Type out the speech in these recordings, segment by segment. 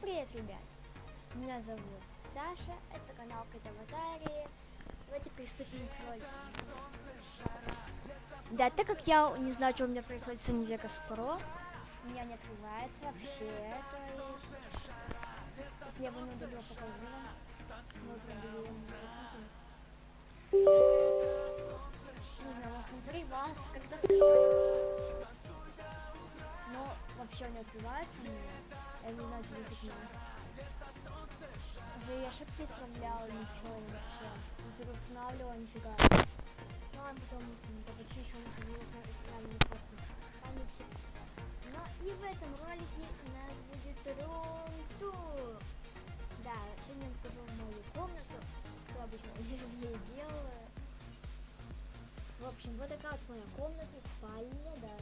привет, ребят! Меня зовут Саша, это канал Кэт Аватарии. Давайте приступим к ролику. Да, так как я не знаю, что у меня происходит с Univegас Pro, у меня не открывается вообще, то есть... Если я бы не удалил, покажу вам. Вот, проблемы. Не знаю, может внутри вас как-то Но вообще не открывается у. Я не знаю, что за фигня. Уже и ошибки исправляла, ничего вообще. Не переустанавливала, нифига. Ну, а потом это почищу, может, было правильно просто памяти. Но и в этом ролике у нас будет рум-тур. Да, сегодня я покажу мою комнату, что обычно я делаю. В общем, вот такая вот моя комната, спальня, да.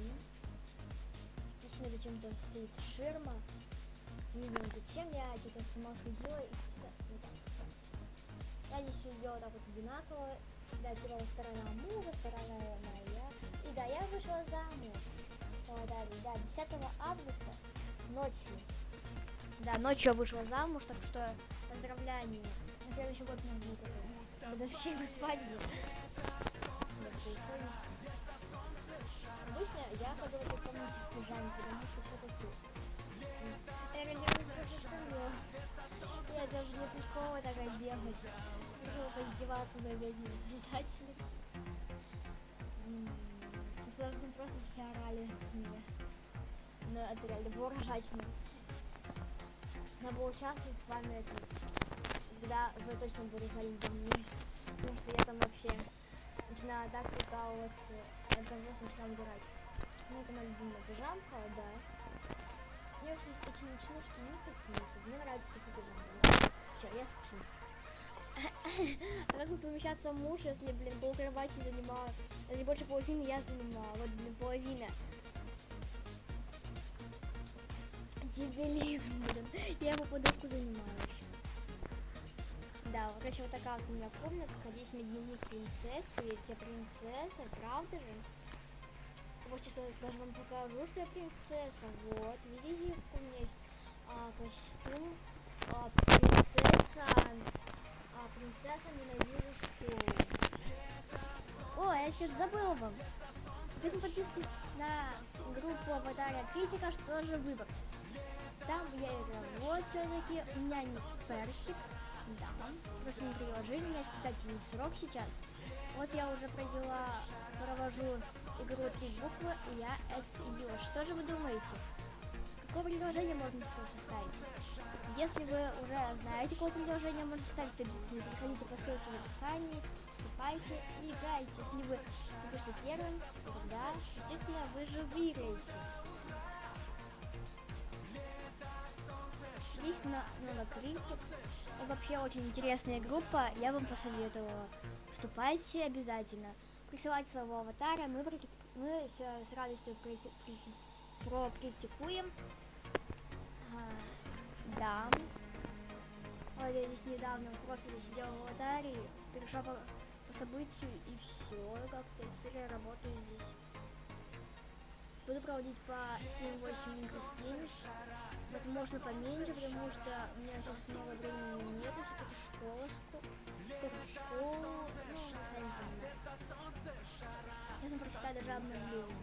Здесь у меня зачем-то стоит ширма. Не знаю зачем, я что-то сама следила и да, вот так. Я здесь все сделала так вот одинаково. Да, теперь сторона мужа, сторона моя. И да, я вышла замуж. О, да, да, 10 августа ночью. Да, ночью я вышла замуж, так что поздравляю. На следующий год мне будет это годовщина свадьбы. Обычно я в этой комнате в пижаме, потому Даже не прикола так одевать. Решила поиздеваться над этими создателями. Собственно, просто все орали с меня. Но это реально было ржачно. Надо было участвовать с вами это, когда вы точно за мной. Потому что я там вообще начинаю так прикалываться, я там просто начинаю убирать. Ну, это моя любимая пижамка, да. Мне очень эти ночнушки не такие. Мне нравятся такие пижамы. Все, я сплю. А как бы помещаться муж, если, блин, пол кровати занимала, если больше половины я занимала, вот, блин, половина. Дебилизм, блин. Я его подушку занимаю еще. Да, вот, короче, вот такая вот у меня комнатка. Здесь мой дневник принцессы. Ведь я принцесса, правда же? Вот сейчас даже вам покажу, что я принцесса. Вот, видите, у меня есть а, костюм. А, принцесса. А, принцесса ненавижу школу. О, я что-то забыла вам. Если подписывайтесь на группу Аватария Критика, что же выбрать. Там я играю. Вот все-таки у меня не персик. Да, просто не приложили, у меня испытательный срок сейчас. Вот я уже провела, провожу игру три буквы, и я S идешь. Что же вы думаете? Какое предложение можно составить? Если вы уже знаете, какое предложение можно составить, то обязательно переходите по ссылке в описании, вступайте и играйте. Если вы напишите первым, то тогда, естественно, вы же выиграете. На, ну, на критик. Вообще очень интересная группа, я вам посоветовала. Вступайте обязательно. Присылайте своего аватара, мы, мы с радостью прокритикуем. А, да. Вот я здесь недавно просто сидела в аватаре, перешла по, по событию и все, как-то теперь я работаю здесь. Буду проводить по 7-8 минут в день. Возможно, поменьше, потому что у меня сейчас много времени нет, все-таки школа, сколько в школу, ну, сами понимаете. Сейчас мы прочитаю даже обновление.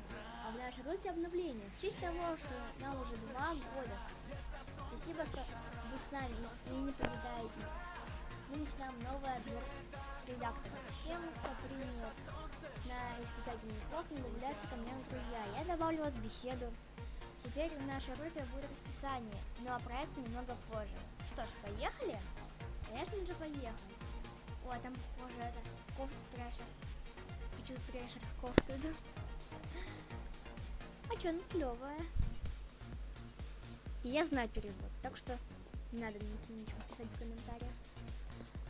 А в нашей группе обновление. В честь того, что нам уже два года. Спасибо, что вы с нами и не покидаете нас. Мы начинаем новый отбор Всем, кто принял на испытательный срок, не добавляется ко мне на друзья. Я добавлю вас в беседу. Теперь в нашей группе будет расписание, ну а проект немного позже. Что ж, поехали? Конечно же, поехали. О, там похоже это кофта трэшер. Хочу трэшер кофту, да? А чё, клевая. И я знаю перевод, так что не надо ничего писать в комментариях.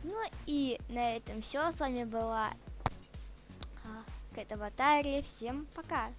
Ну и на этом все. С вами была а, Кэт Аватария. Всем пока!